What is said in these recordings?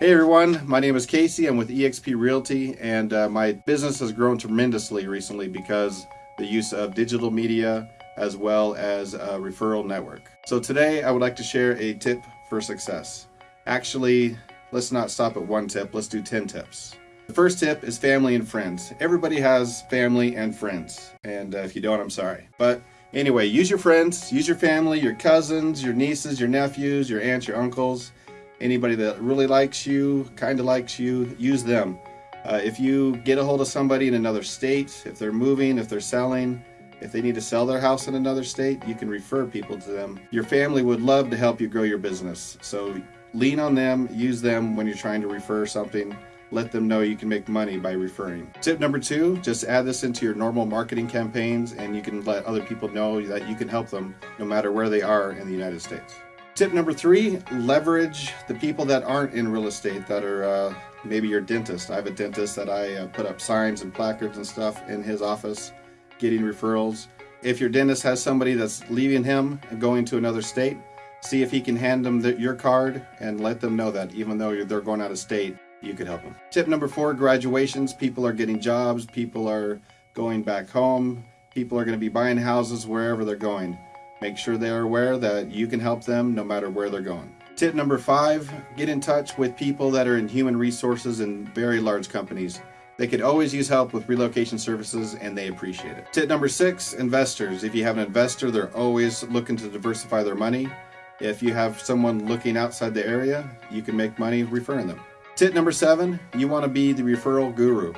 Hey everyone, my name is Casey. I'm with eXp Realty and uh, my business has grown tremendously recently because the use of digital media as well as a referral network. So today I would like to share a tip for success. Actually, let's not stop at one tip, let's do 10 tips. The first tip is family and friends. Everybody has family and friends and uh, if you don't, I'm sorry. But anyway, use your friends, use your family, your cousins, your nieces, your nephews, your aunts, your uncles, anybody that really likes you, kind of likes you, use them. Uh, if you get a hold of somebody in another state, if they're moving, if they're selling, if they need to sell their house in another state, you can refer people to them. Your family would love to help you grow your business. So lean on them, use them when you're trying to refer something. Let them know you can make money by referring. Tip number two, just add this into your normal marketing campaigns and you can let other people know that you can help them no matter where they are in the United States. Tip number three, leverage the people that aren't in real estate that are uh, maybe your dentist. I have a dentist that I uh, put up signs and placards and stuff in his office getting referrals. If your dentist has somebody that's leaving him and going to another state, see if he can hand them the, your card and let them know that even though they're going out of state, you could help them. Tip number four, graduations. People are getting jobs. People are going back home. People are going to be buying houses wherever they're going. Make sure they are aware that you can help them no matter where they're going. Tip number five, get in touch with people that are in human resources in very large companies. They could always use help with relocation services and they appreciate it. Tip number six, investors. If you have an investor, they're always looking to diversify their money. If you have someone looking outside the area, you can make money referring them. Tip number seven, you want to be the referral guru.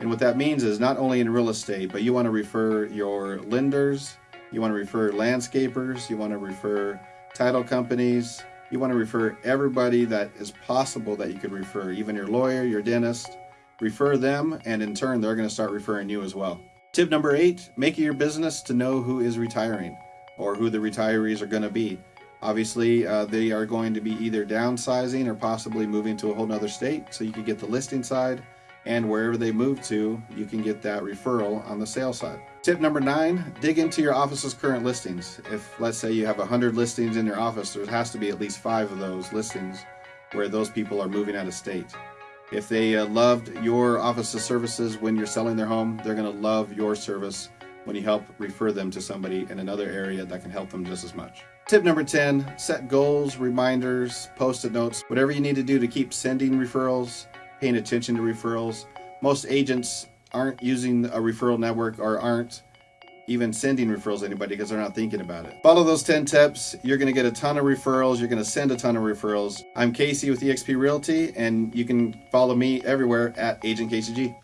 And what that means is not only in real estate, but you want to refer your lenders, you want to refer landscapers, you want to refer title companies, you want to refer everybody that is possible that you could refer, even your lawyer, your dentist, refer them, and in turn, they're going to start referring you as well. Tip number eight, make it your business to know who is retiring or who the retirees are going to be. Obviously, uh, they are going to be either downsizing or possibly moving to a whole nother state, so you could get the listing side, and wherever they move to, you can get that referral on the sales side. Tip number nine, dig into your office's current listings. If let's say you have 100 listings in your office, there has to be at least five of those listings where those people are moving out of state. If they uh, loved your office's services when you're selling their home, they're going to love your service when you help refer them to somebody in another area that can help them just as much. Tip number 10, set goals, reminders, post-it notes, whatever you need to do to keep sending referrals, paying attention to referrals. Most agents aren't using a referral network or aren't even sending referrals to anybody because they're not thinking about it. Follow those 10 tips. You're going to get a ton of referrals. You're going to send a ton of referrals. I'm Casey with eXp Realty, and you can follow me everywhere at Agent KCG.